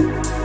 you.